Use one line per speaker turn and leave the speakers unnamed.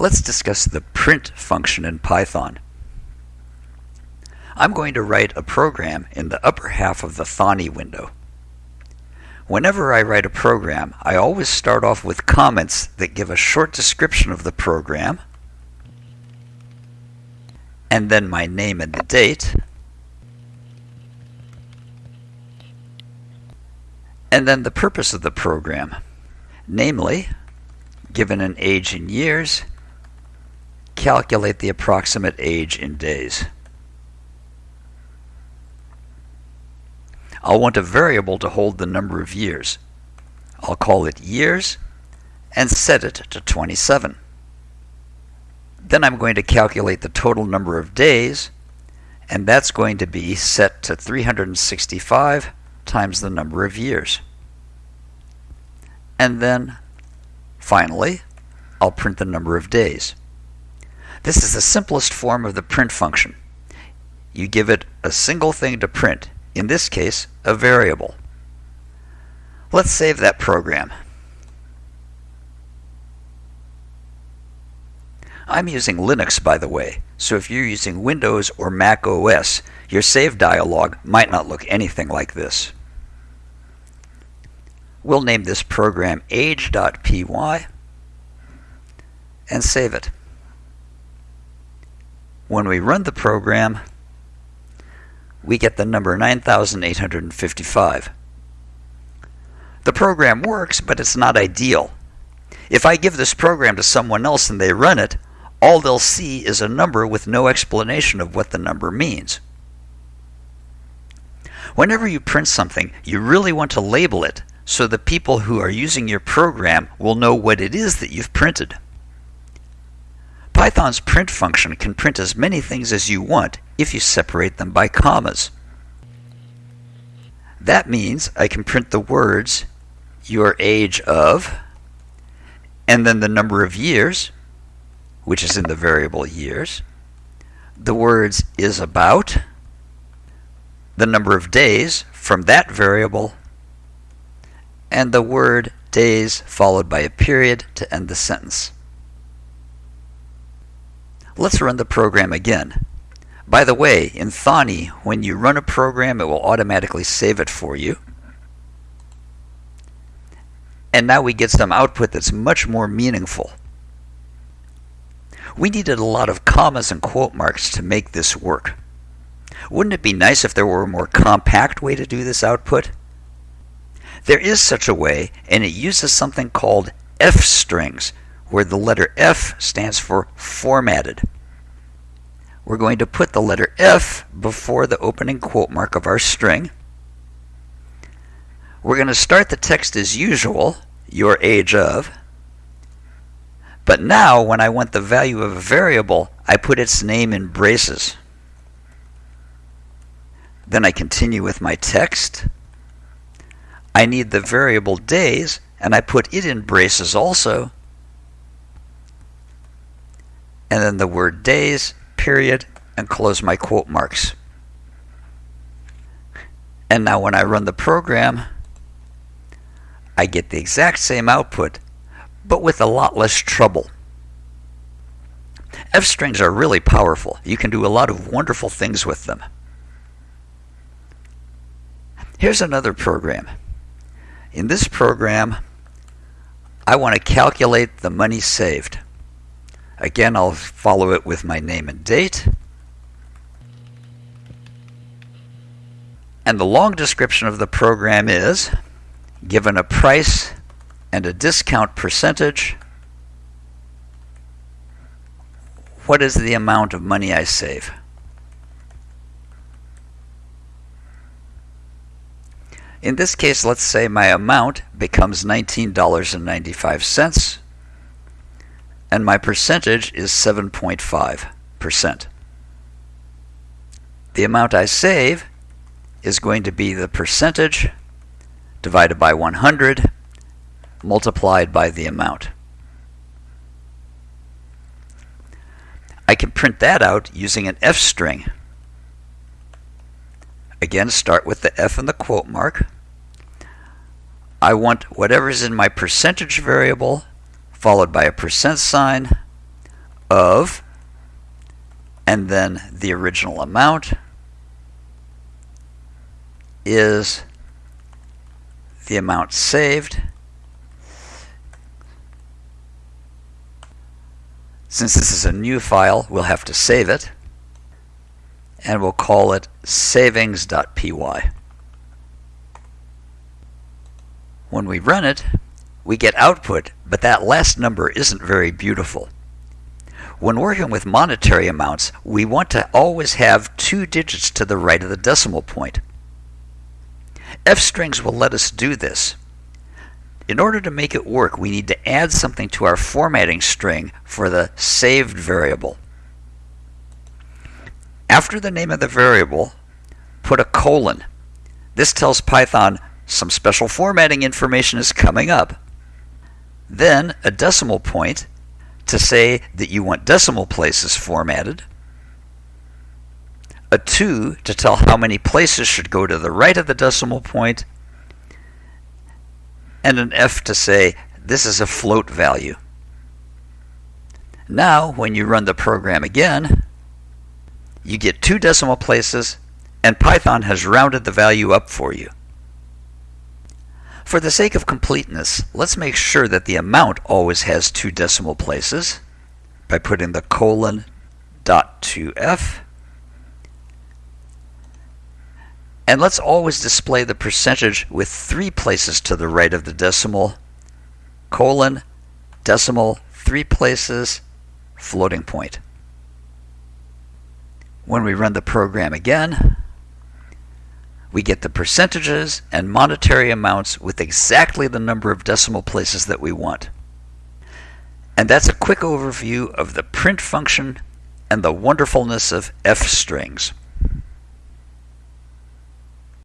Let's discuss the print function in Python. I'm going to write a program in the upper half of the Thonny window. Whenever I write a program, I always start off with comments that give a short description of the program, and then my name and the date, and then the purpose of the program, namely, given an age in years, calculate the approximate age in days. I'll want a variable to hold the number of years. I'll call it years and set it to 27. Then I'm going to calculate the total number of days and that's going to be set to 365 times the number of years. And then finally I'll print the number of days. This is the simplest form of the print function. You give it a single thing to print, in this case, a variable. Let's save that program. I'm using Linux, by the way, so if you're using Windows or Mac OS, your save dialog might not look anything like this. We'll name this program age.py and save it. When we run the program, we get the number 9855. The program works, but it's not ideal. If I give this program to someone else and they run it, all they'll see is a number with no explanation of what the number means. Whenever you print something, you really want to label it so the people who are using your program will know what it is that you've printed. Python's print function can print as many things as you want if you separate them by commas. That means I can print the words your age of and then the number of years, which is in the variable years, the words is about, the number of days from that variable, and the word days followed by a period to end the sentence. Let's run the program again. By the way, in Thonny, when you run a program, it will automatically save it for you. And now we get some output that's much more meaningful. We needed a lot of commas and quote marks to make this work. Wouldn't it be nice if there were a more compact way to do this output? There is such a way, and it uses something called F strings, where the letter F stands for formatted. We're going to put the letter F before the opening quote mark of our string. We're going to start the text as usual, your age of. But now, when I want the value of a variable, I put its name in braces. Then I continue with my text. I need the variable days, and I put it in braces also and then the word days, period, and close my quote marks. And now when I run the program, I get the exact same output, but with a lot less trouble. F strings are really powerful. You can do a lot of wonderful things with them. Here's another program. In this program, I want to calculate the money saved. Again, I'll follow it with my name and date. And the long description of the program is given a price and a discount percentage, what is the amount of money I save? In this case, let's say my amount becomes $19.95 and my percentage is 7.5%. The amount I save is going to be the percentage divided by 100 multiplied by the amount. I can print that out using an F string. Again, start with the F and the quote mark. I want whatever's in my percentage variable followed by a percent sign, of, and then the original amount is the amount saved. Since this is a new file, we'll have to save it, and we'll call it savings.py. When we run it, we get output, but that last number isn't very beautiful. When working with monetary amounts, we want to always have two digits to the right of the decimal point. F-strings will let us do this. In order to make it work, we need to add something to our formatting string for the saved variable. After the name of the variable, put a colon. This tells Python some special formatting information is coming up. Then a decimal point to say that you want decimal places formatted, a 2 to tell how many places should go to the right of the decimal point, and an F to say this is a float value. Now, when you run the program again, you get two decimal places, and Python has rounded the value up for you. For the sake of completeness, let's make sure that the amount always has two decimal places by putting the colon dot 2f. And let's always display the percentage with three places to the right of the decimal, colon, decimal, three places, floating point. When we run the program again, we get the percentages and monetary amounts with exactly the number of decimal places that we want. And that's a quick overview of the print function and the wonderfulness of f strings.